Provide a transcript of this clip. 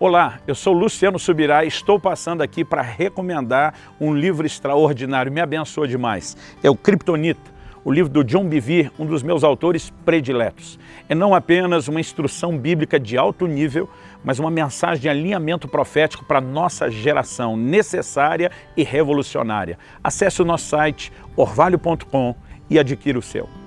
Olá, eu sou Luciano Subirá e estou passando aqui para recomendar um livro extraordinário, me abençoa demais. É o Kryptonita, o livro do John Bevere, um dos meus autores prediletos. É não apenas uma instrução bíblica de alto nível, mas uma mensagem de alinhamento profético para a nossa geração, necessária e revolucionária. Acesse o nosso site orvalho.com e adquira o seu.